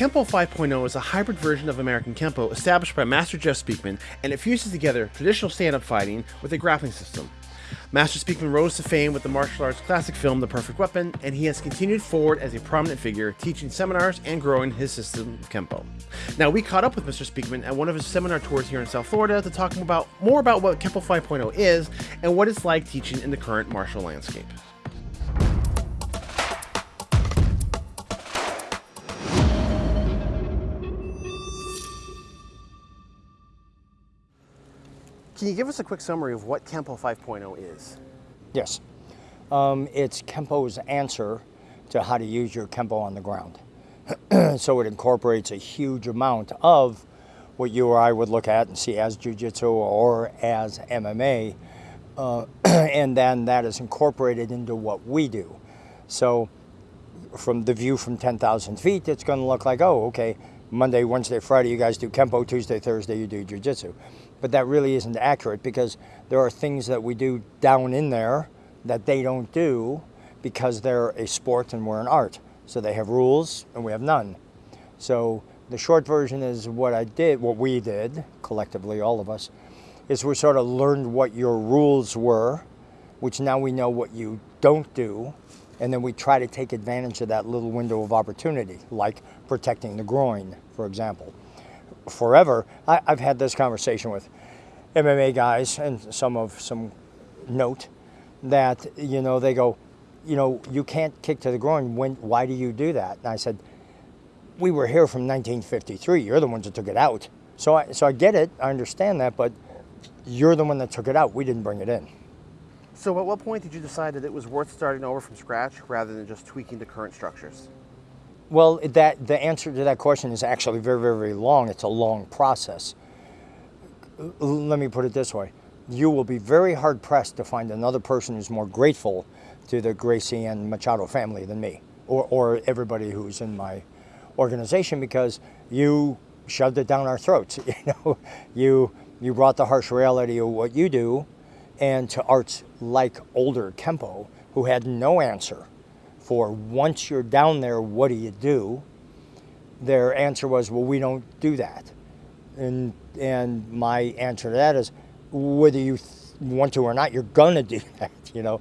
Kempo 5.0 is a hybrid version of American Kempo established by Master Jeff Speakman, and it fuses together traditional stand-up fighting with a grappling system. Master Speakman rose to fame with the martial arts classic film The Perfect Weapon, and he has continued forward as a prominent figure, teaching seminars and growing his system of Kempo. Now, we caught up with Mr. Speakman at one of his seminar tours here in South Florida to talk about more about what Kempo 5.0 is and what it's like teaching in the current martial landscape. Can you give us a quick summary of what Kempo 5.0 is? Yes. Um, it's Kempo's answer to how to use your Kempo on the ground. so it incorporates a huge amount of what you or I would look at and see as Jiu-Jitsu or as MMA, uh, and then that is incorporated into what we do. So from the view from 10,000 feet, it's going to look like, oh, okay, Monday, Wednesday, Friday, you guys do Kempo, Tuesday, Thursday, you do Jiu-Jitsu but that really isn't accurate because there are things that we do down in there that they don't do because they're a sport and we're an art. So they have rules and we have none. So the short version is what I did, what we did, collectively, all of us, is we sort of learned what your rules were, which now we know what you don't do, and then we try to take advantage of that little window of opportunity, like protecting the groin, for example forever. I, have had this conversation with MMA guys and some of some note that, you know, they go, you know, you can't kick to the groin. When, why do you do that? And I said, we were here from 1953. You're the ones that took it out. So I, so I get it. I understand that, but you're the one that took it out. We didn't bring it in. So at what point did you decide that it was worth starting over from scratch rather than just tweaking the current structures? Well, that the answer to that question is actually very, very, very long. It's a long process. Let me put it this way. You will be very hard pressed to find another person who's more grateful to the Gracie and Machado family than me or, or everybody who's in my organization because you shoved it down our throats. You know, you, you brought the harsh reality of what you do and to arts like older Kempo who had no answer for once you're down there, what do you do? Their answer was, well, we don't do that. And, and my answer to that is, whether you want to or not, you're gonna do that, you know?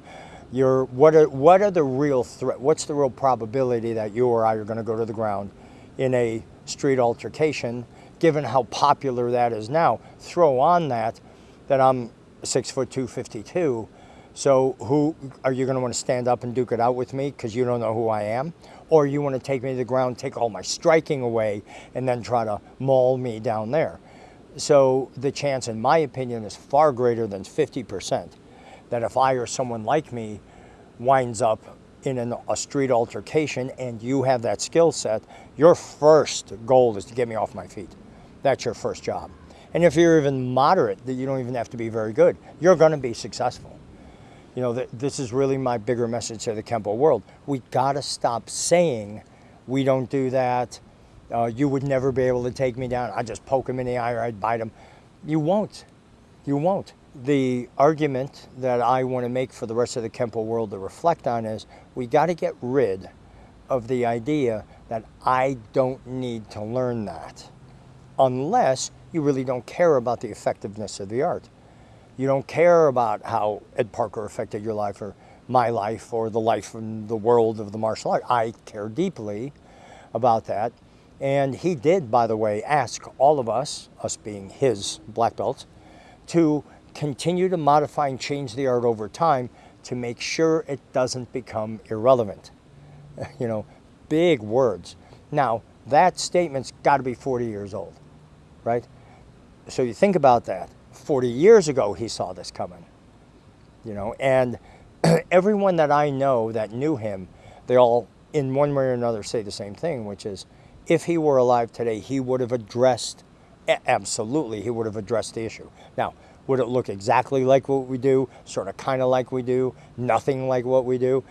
You're, what, are, what are the real threat, what's the real probability that you or I are gonna go to the ground in a street altercation, given how popular that is now? Throw on that, that I'm six foot two, 52, so who are you going to want to stand up and duke it out with me because you don't know who I am? Or you want to take me to the ground, take all my striking away, and then try to maul me down there? So the chance, in my opinion, is far greater than 50% that if I or someone like me winds up in an, a street altercation and you have that skill set, your first goal is to get me off my feet. That's your first job. And if you're even moderate, that you don't even have to be very good, you're going to be successful you know, this is really my bigger message to the Kempo world. We got to stop saying we don't do that. Uh, you would never be able to take me down. I'd just poke him in the eye or I'd bite him. You won't. You won't. The argument that I want to make for the rest of the Kempo world to reflect on is we got to get rid of the idea that I don't need to learn that unless you really don't care about the effectiveness of the art. You don't care about how Ed Parker affected your life or my life or the life in the world of the martial art. I care deeply about that. And he did, by the way, ask all of us, us being his black belts, to continue to modify and change the art over time to make sure it doesn't become irrelevant. You know, big words. Now, that statement's got to be 40 years old, right? So you think about that. 40 years ago he saw this coming. You know, and everyone that I know that knew him, they all in one way or another say the same thing, which is if he were alive today, he would have addressed, absolutely, he would have addressed the issue. Now, would it look exactly like what we do, sort of kind of like we do, nothing like what we do?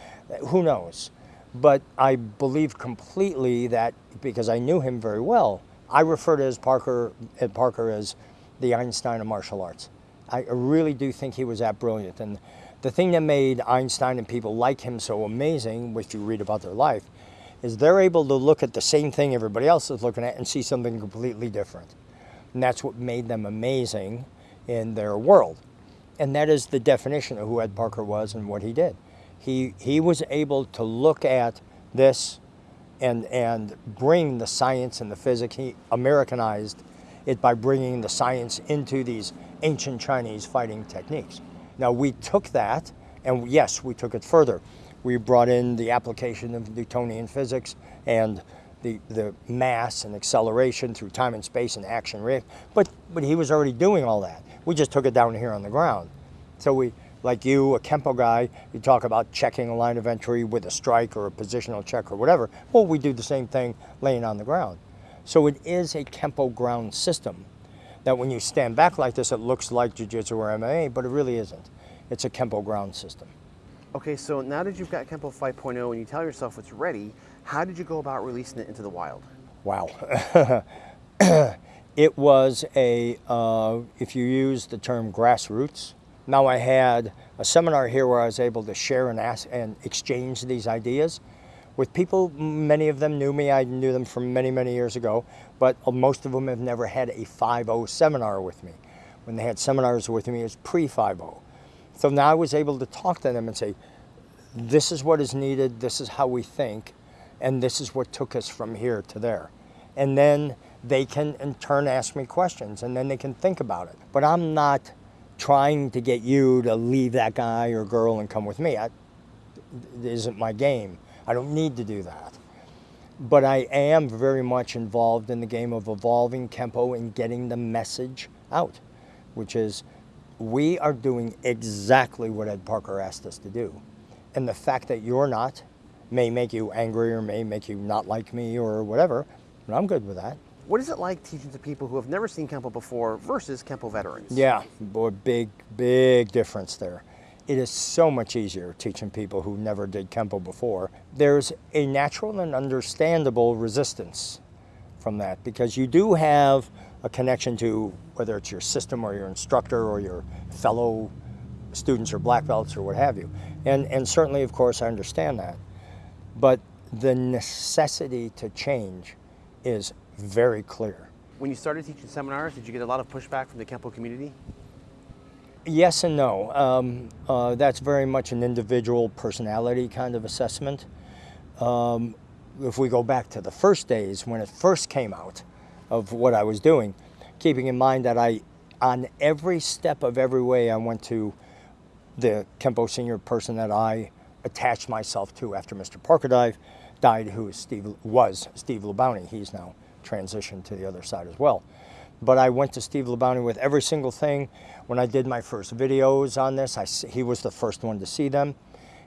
Who knows? But I believe completely that because I knew him very well, I refer to as Parker, Ed Parker as the Einstein of martial arts. I really do think he was that brilliant. And the thing that made Einstein and people like him so amazing, which you read about their life, is they're able to look at the same thing everybody else is looking at and see something completely different. And that's what made them amazing in their world. And that is the definition of who Ed Parker was and what he did. He, he was able to look at this and, and bring the science and the physics. He Americanized it by bringing the science into these ancient Chinese fighting techniques. Now we took that, and yes, we took it further. We brought in the application of Newtonian physics and the, the mass and acceleration through time and space and action react. But, but he was already doing all that. We just took it down here on the ground. So we, like you, a Kempo guy, you talk about checking a line of entry with a strike or a positional check or whatever. Well, we do the same thing laying on the ground. So it is a Kempo ground system that when you stand back like this, it looks like Jiu-Jitsu or MMA, but it really isn't. It's a Kempo ground system. Okay, so now that you've got Kempo 5.0 and you tell yourself it's ready, how did you go about releasing it into the wild? Wow. it was a, uh, if you use the term grassroots, now I had a seminar here where I was able to share and ask and exchange these ideas with people, many of them knew me, I knew them from many, many years ago, but most of them have never had a 5.0 seminar with me. When they had seminars with me, it was pre-5.0. So now I was able to talk to them and say, this is what is needed, this is how we think, and this is what took us from here to there. And then they can in turn ask me questions and then they can think about it. But I'm not trying to get you to leave that guy or girl and come with me. I, it isn't my game. I don't need to do that. But I am very much involved in the game of evolving Kempo and getting the message out, which is we are doing exactly what Ed Parker asked us to do. And the fact that you're not may make you angry or may make you not like me or whatever, but I'm good with that. What is it like teaching to people who have never seen Kempo before versus Kempo veterans? Yeah, boy, big, big difference there it is so much easier teaching people who never did Kempo before. There's a natural and understandable resistance from that because you do have a connection to whether it's your system or your instructor or your fellow students or black belts or what have you. And, and certainly, of course, I understand that. But the necessity to change is very clear. When you started teaching seminars, did you get a lot of pushback from the Kempo community? Yes and no. Um, uh, that's very much an individual personality kind of assessment. Um, if we go back to the first days when it first came out of what I was doing, keeping in mind that I, on every step of every way, I went to the Kempo senior person that I attached myself to after Mr. Parker died, died who Steve, was Steve Labounty. He's now transitioned to the other side as well. But I went to Steve Labounty with every single thing. When I did my first videos on this, I, he was the first one to see them.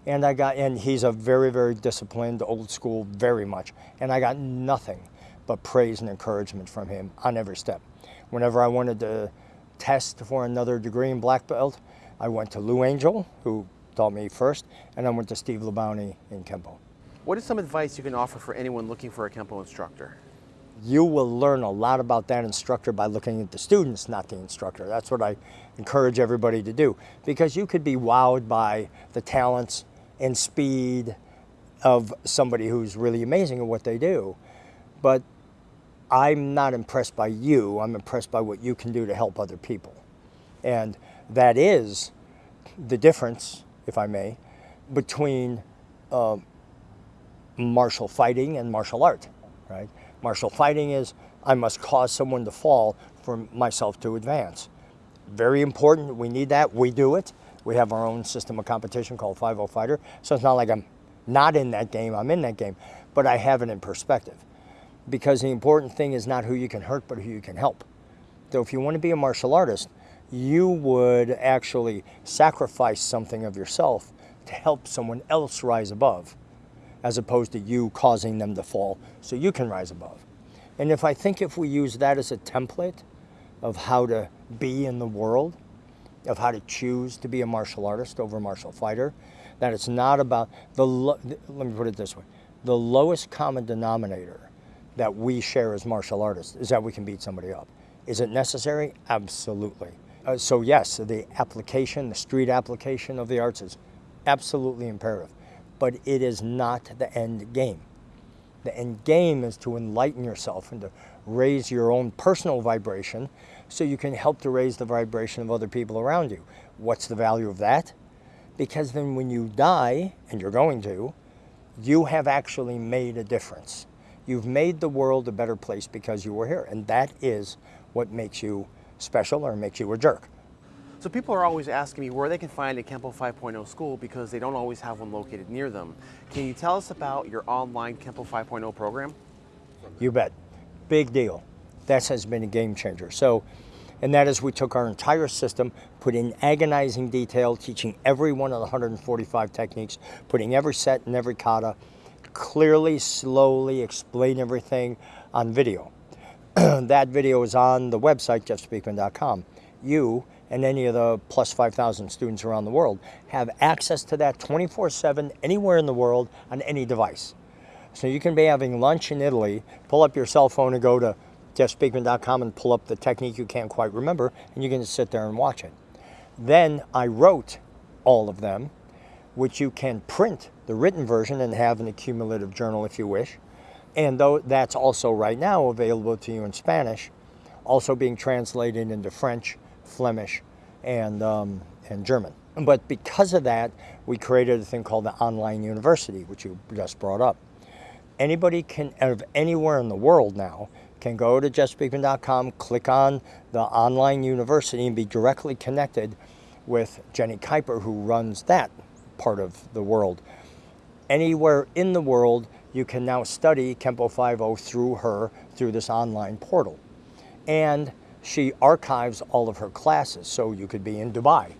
And I got, and he's a very, very disciplined, old school, very much. And I got nothing but praise and encouragement from him on every step. Whenever I wanted to test for another degree in black belt, I went to Lou Angel, who taught me first, and I went to Steve Labounty in Kempo. What is some advice you can offer for anyone looking for a Kempo instructor? You will learn a lot about that instructor by looking at the students, not the instructor. That's what I encourage everybody to do because you could be wowed by the talents and speed of somebody who's really amazing at what they do. But I'm not impressed by you, I'm impressed by what you can do to help other people. And that is the difference, if I may, between uh, martial fighting and martial art, right? Martial fighting is I must cause someone to fall for myself to advance. Very important, we need that, we do it. We have our own system of competition called 5-0 Fighter, so it's not like I'm not in that game, I'm in that game, but I have it in perspective. Because the important thing is not who you can hurt, but who you can help. So if you want to be a martial artist, you would actually sacrifice something of yourself to help someone else rise above as opposed to you causing them to fall so you can rise above. And if I think if we use that as a template of how to be in the world, of how to choose to be a martial artist over a martial fighter, that it's not about the, let me put it this way, the lowest common denominator that we share as martial artists is that we can beat somebody up. Is it necessary? Absolutely. Uh, so yes, the application, the street application of the arts is absolutely imperative but it is not the end game. The end game is to enlighten yourself and to raise your own personal vibration so you can help to raise the vibration of other people around you. What's the value of that? Because then when you die, and you're going to, you have actually made a difference. You've made the world a better place because you were here. And that is what makes you special or makes you a jerk. So people are always asking me where they can find a Kempo 5.0 school because they don't always have one located near them. Can you tell us about your online Kempo 5.0 program? You bet. Big deal. That has been a game changer. So, and that is we took our entire system, put in agonizing detail, teaching every one of the 145 techniques, putting every set and every kata, clearly, slowly explain everything on video. that video is on the website, jeffspeakman.com. You and any of the plus 5,000 students around the world have access to that 24-7 anywhere in the world on any device. So you can be having lunch in Italy, pull up your cell phone and go to jeffspeakman.com and pull up the technique you can't quite remember, and you can just sit there and watch it. Then I wrote all of them, which you can print the written version and have an accumulative journal if you wish. And though that's also right now available to you in Spanish, also being translated into French, Flemish, and, um, and German. But because of that, we created a thing called the Online University, which you just brought up. Anybody can, of anywhere in the world now, can go to jeffspeakman.com, click on the online university and be directly connected with Jenny Kuiper, who runs that part of the world. Anywhere in the world, you can now study Kempo 5.0 through her, through this online portal. And she archives all of her classes, so you could be in Dubai.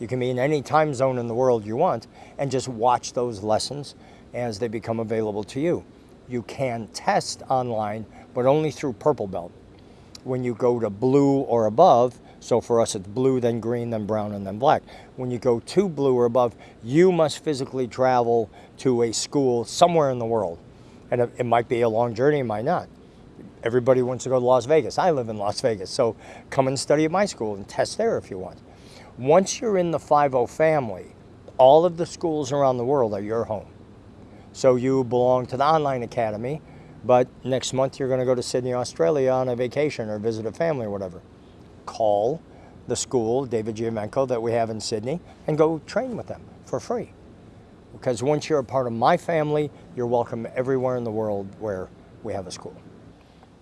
You can be in any time zone in the world you want and just watch those lessons as they become available to you. You can test online, but only through Purple Belt. When you go to blue or above, so for us it's blue, then green, then brown, and then black. When you go to blue or above, you must physically travel to a school somewhere in the world. And it might be a long journey, it might not. Everybody wants to go to Las Vegas. I live in Las Vegas, so come and study at my school and test there if you want. Once you're in the 5.0 family, all of the schools around the world are your home. So you belong to the online academy, but next month you're going to go to Sydney, Australia on a vacation or visit a family or whatever. Call the school, David Giamenko, that we have in Sydney, and go train with them for free. Because once you're a part of my family, you're welcome everywhere in the world where we have a school.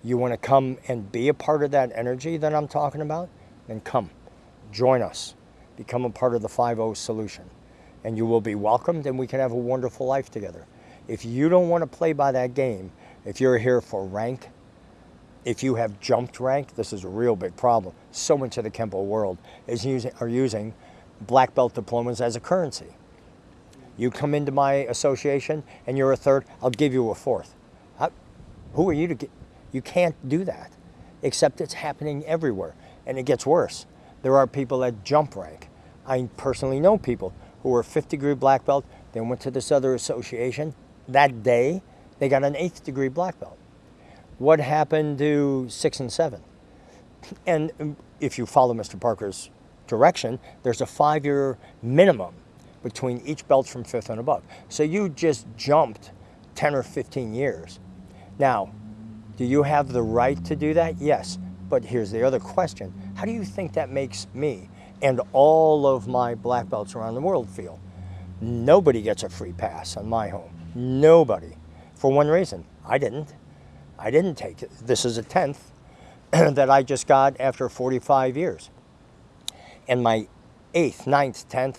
You want to come and be a part of that energy that I'm talking about? Then come, join us, become a part of the 5 solution, and you will be welcomed and we can have a wonderful life together. If you don't want to play by that game, if you're here for rank, if you have jumped rank, this is a real big problem. So much of the Kempo world is using, are using black belt diplomas as a currency. You come into my association and you're a third, I'll give you a fourth. How, who are you to get? You can't do that, except it's happening everywhere. And it gets worse. There are people that jump rank. I personally know people who were fifth degree black belt, they went to this other association. That day, they got an eighth degree black belt. What happened to six and seven? And um, if you follow Mr. Parker's direction, there's a five year minimum between each belt from fifth and above. So you just jumped 10 or 15 years. Now, do you have the right to do that? Yes. But here's the other question. How do you think that makes me and all of my black belts around the world feel? Nobody gets a free pass on my home. Nobody. For one reason, I didn't. I didn't take it. This is a 10th that I just got after 45 years. And my 8th, 9th, 10th,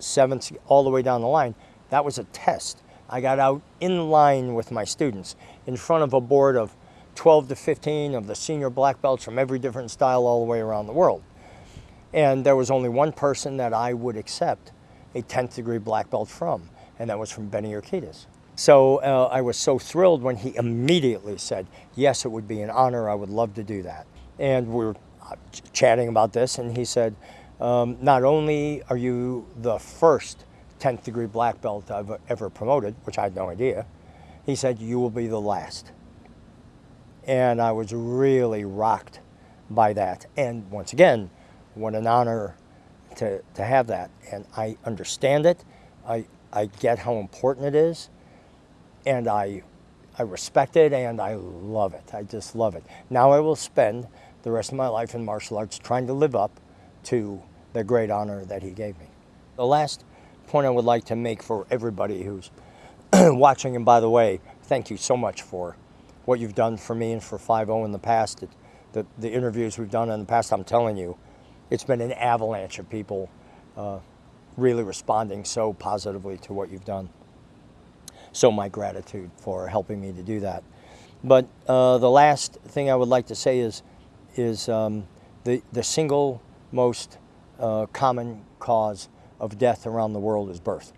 7th, all the way down the line, that was a test. I got out in line with my students in front of a board of 12 to 15 of the senior black belts from every different style all the way around the world. And there was only one person that I would accept a 10th degree black belt from, and that was from Benny Urquidez. So uh, I was so thrilled when he immediately said, yes, it would be an honor, I would love to do that. And we were uh, chatting about this, and he said, um, not only are you the first 10th degree black belt I've ever promoted, which I had no idea, he said, you will be the last. And I was really rocked by that. And once again, what an honor to, to have that. And I understand it. I, I get how important it is. And I, I respect it and I love it. I just love it. Now I will spend the rest of my life in martial arts trying to live up to the great honor that he gave me. The last point I would like to make for everybody who's watching, and by the way, thank you so much for what you've done for me and for 5-0 in the past. It, the, the interviews we've done in the past, I'm telling you, it's been an avalanche of people uh, really responding so positively to what you've done. So my gratitude for helping me to do that. But uh, the last thing I would like to say is, is um, the, the single most uh, common cause of death around the world is birth.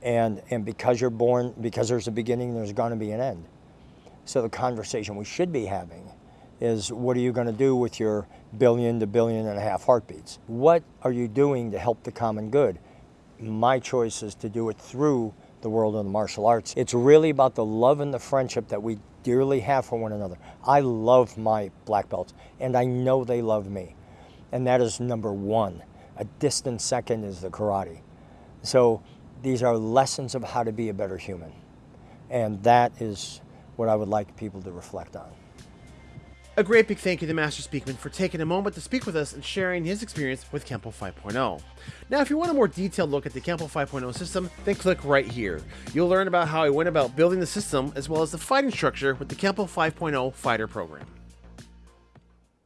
And, and because you're born, because there's a beginning, there's going to be an end. So the conversation we should be having is what are you going to do with your billion to billion and a half heartbeats? What are you doing to help the common good? My choice is to do it through the world of the martial arts. It's really about the love and the friendship that we dearly have for one another. I love my black belts, and I know they love me. And that is number one. A distant second is the karate. So these are lessons of how to be a better human. And that is what I would like people to reflect on. A great big thank you to Master Speakman for taking a moment to speak with us and sharing his experience with Kempo 5.0. Now, if you want a more detailed look at the Kempo 5.0 system, then click right here. You'll learn about how I went about building the system as well as the fighting structure with the Kempo 5.0 fighter program.